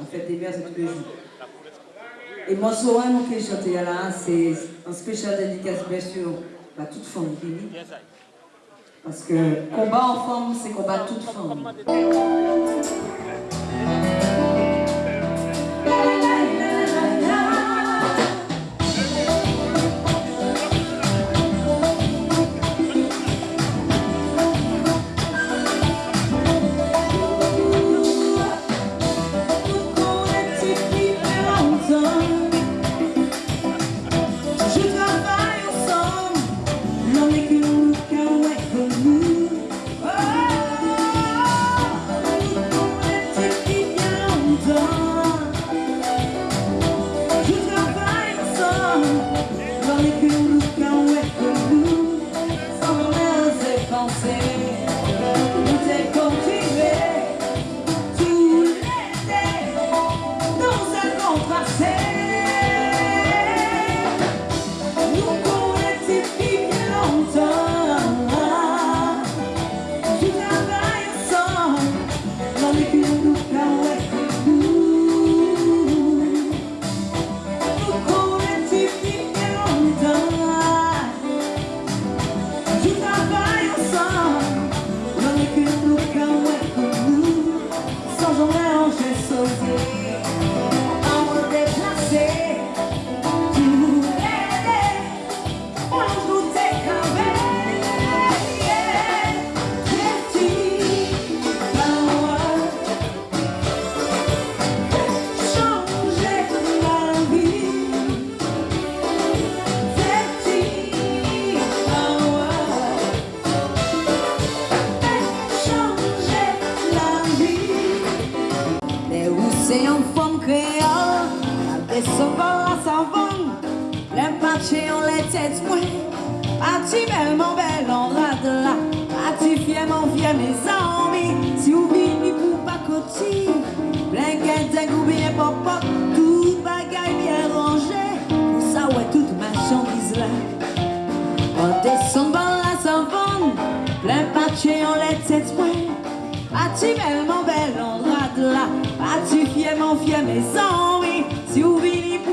on fait des verres tous les jours. Et mon soir, nous qui chantons là, c'est un spécial dédicace, bien sûr, à toute femme. Parce que combat en femme, c'est combat toute femme. J'en ai qu'une route, ouest de nous Sans rien penser les sauveurs s'en vont, les marchés on les tête moins. Parti belle, mon bel, on rate là, parti fier, mon mes amis? Si ou bien, ni pou pa koti, blanquette, un goût bien pop tout bagaille bien rangé, pour ça, ouais, toute ma chandise là. En descendant la savane, plein patché, on les tête moins. Parti belle, mon bel, on rate là, parti fier, mon mes amis?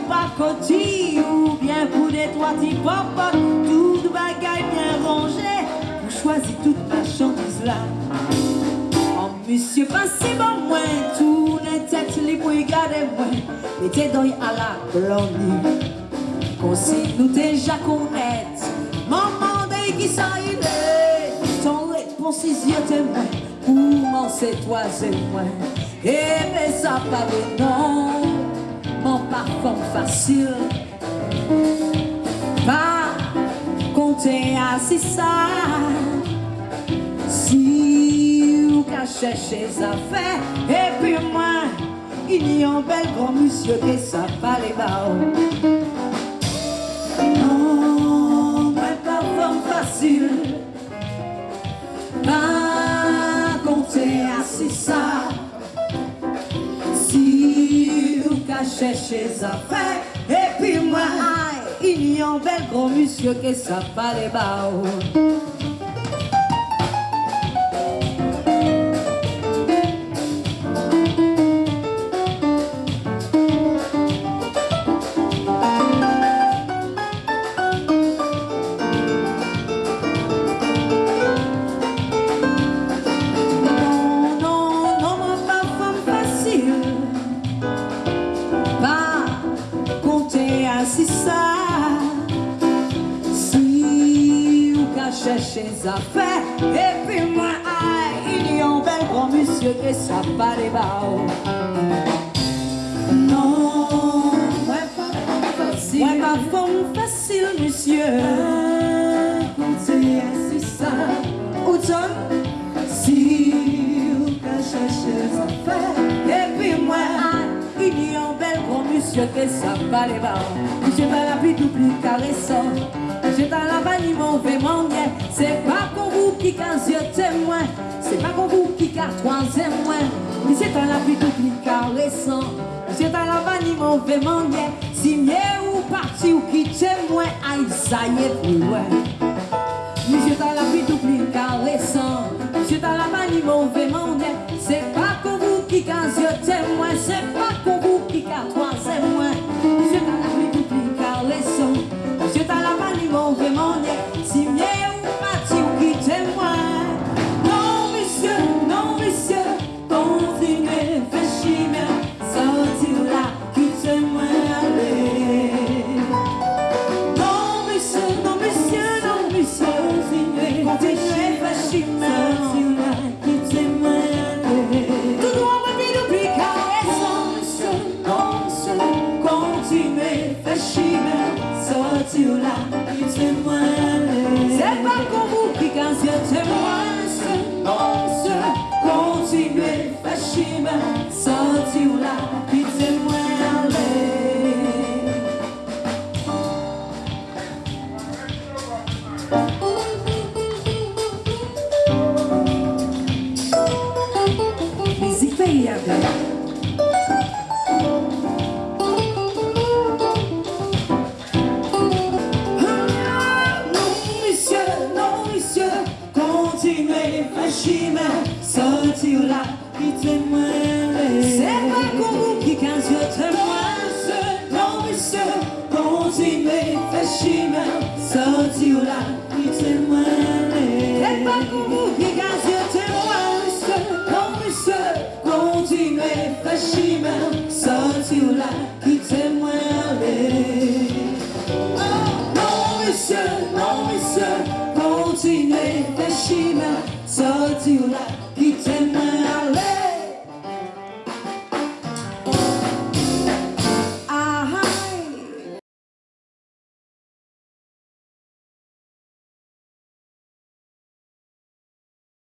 par côté ou bien pour des trois petits pop Tout bagaille bien rangé, vous choisir toute ma marchandise là. En monsieur, pas si bon moins, tout n'est tête libre et gardez moi Mettez d'œil à la blonde, consigne nous déjà connaître. Maman, dès qui ça il est, ton réponse est yeux témoin, pour m'en c'est troisième moins. Et eh, mais ça pas non parfois facile. Pas compter à si ça. Si vous cachez chez affaires Et puis moi, il y a un bel grand monsieur Que ça va bas Non, pas facile. Cherchez sa fin Et puis moi, il y a un bel gros monsieur qui s'appelle les chercher sa fête Et puis moi, ah, il y a un bel grand monsieur qui sa pas les Non, moi pas facile. Moi pas femme facile, monsieur. Continuez si ça. Où tu Si vous cherchez sa fête te sapaleva Diceva la pituplica resson J'étais la vanille, mon fait C'est pas qu'on vous qui casse témoin C'est pas qu'on vous qui casse troisième moins. Mais c'est un la pituplica resson J'étais la vanille, mon fait manguer Si mieux ou parti ou qui témoin Aïe, ça y est, plus loin Mais j'étais la pituplica resson J'étais la vanille, mon fait C'est pas qu'on vous qui casse témoin C'est pas see parti ou là, qui